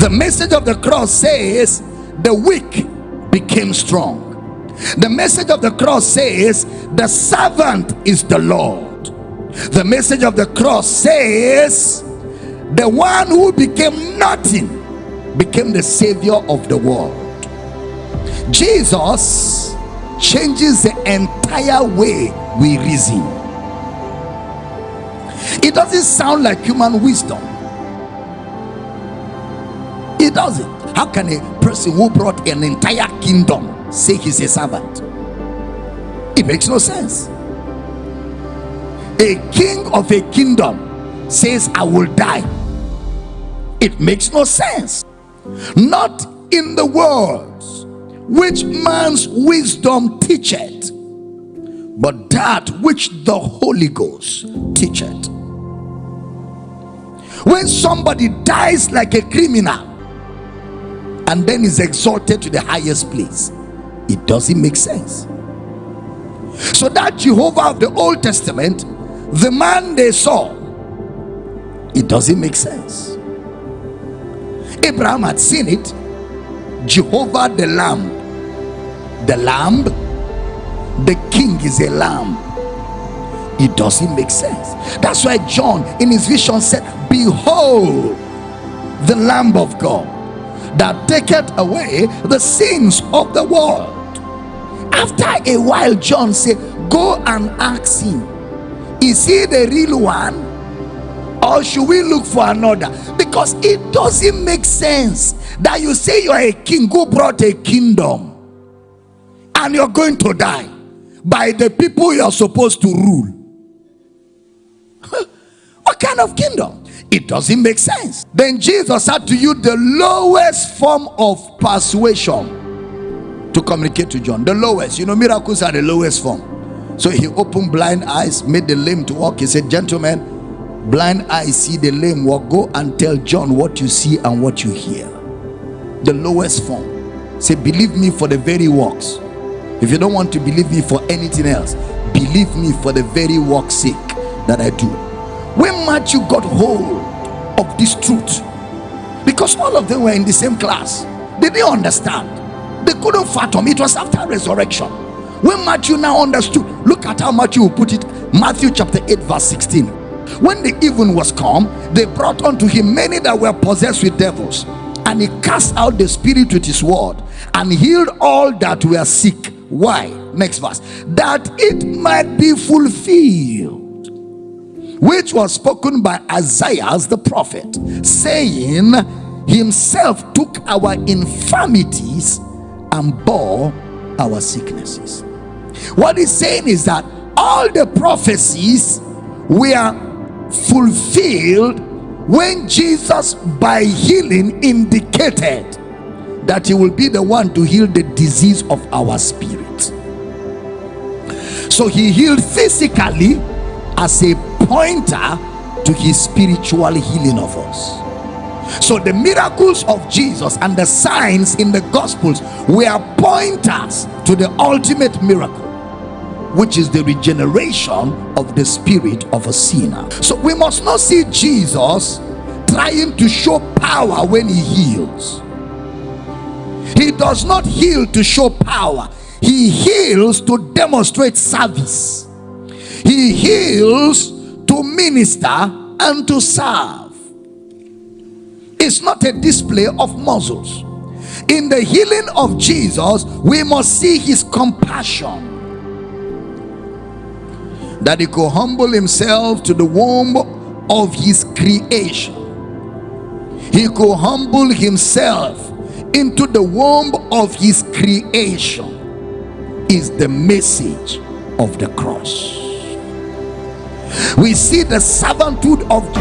The message of the cross says the weak became strong. The message of the cross says the servant is the Lord. The message of the cross says the one who became nothing became the savior of the world. Jesus changes the entire way we reason. It doesn't sound like human wisdom. It doesn't. How can a person who brought an entire kingdom say he's a servant? It makes no sense. A king of a kingdom says, I will die. It makes no sense. Not in the words which man's wisdom teacheth, but that which the Holy Ghost teacheth. When somebody dies like a criminal, and then is exalted to the highest place it doesn't make sense. So that jehovah of the old testament the man they saw it doesn't make sense. Abraham had seen it. Jehovah the lamb the lamb the king is a lamb it doesn't make sense that's why john in his vision said behold the lamb of god that taketh away the sins of the world. After a while, John said, Go and ask him, Is he the real one? Or should we look for another? Because it doesn't make sense that you say you are a king who brought a kingdom and you're going to die by the people you're supposed to rule. what kind of kingdom? it doesn't make sense. Then jesus had to use the lowest form of persuasion to communicate to john the lowest. You know miracles are the lowest form. So he opened blind eyes made the lame to walk. He said gentlemen blind eyes see the lame walk. Go and tell john what you see and what you hear. The lowest form. Say believe me for the very works if you don't want to believe me for anything else believe me for the very work's sake that i do. When matthew got hold of this truth because all of them were in the same class they didn't understand. They couldn't fathom. It was after resurrection. When matthew now understood look at how matthew put it. Matthew chapter 8 verse 16 when the even was come they brought unto him many that were possessed with devils and he cast out the spirit with his word and healed all that were sick why next verse that it might be fulfilled which was spoken by Isaiah the prophet, saying, Himself took our infirmities and bore our sicknesses. What he's saying is that all the prophecies were fulfilled when Jesus, by healing, indicated that he will be the one to heal the disease of our spirit. So he healed physically as a pointer to his spiritual healing of us. So the miracles of Jesus and the signs in the gospels were pointers to the ultimate miracle which is the regeneration of the spirit of a sinner. So we must not see Jesus trying to show power when he heals. He does not heal to show power. He heals to demonstrate service. He heals to minister and to serve. It's not a display of muscles. In the healing of Jesus, we must see his compassion. That he could humble himself to the womb of his creation. He could humble himself into the womb of his creation is the message of the cross. We see the servanthood of